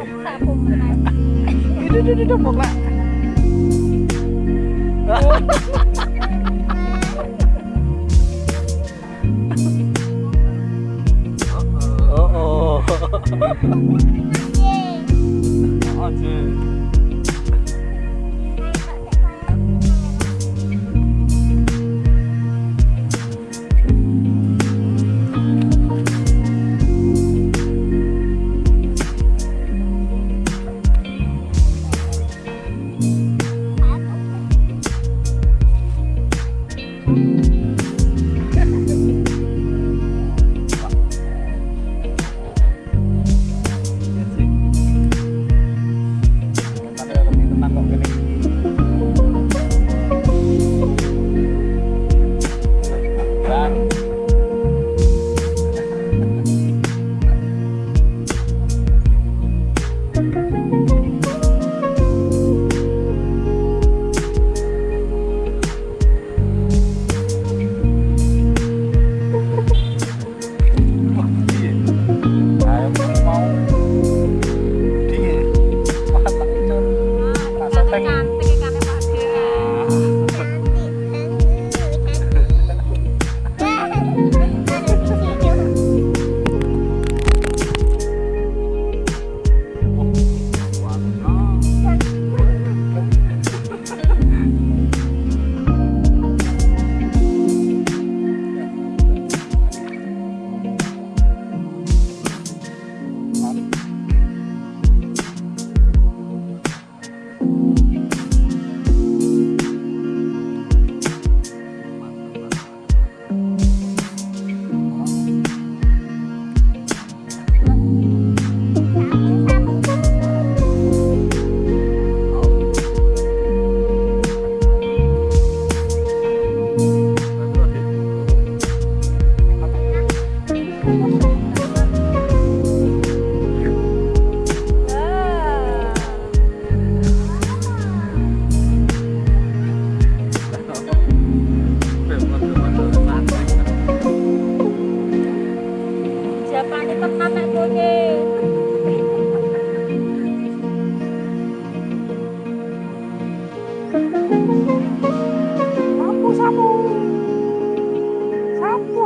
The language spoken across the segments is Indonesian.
Sapu itu itu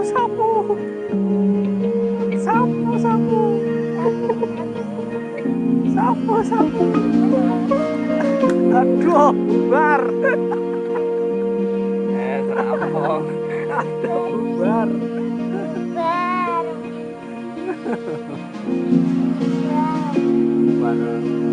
Sapu sapu. Sapu sapu. Sapu sapu. Aduh, bar. Eh, terapong. Aduh, bar. Bar. Bar.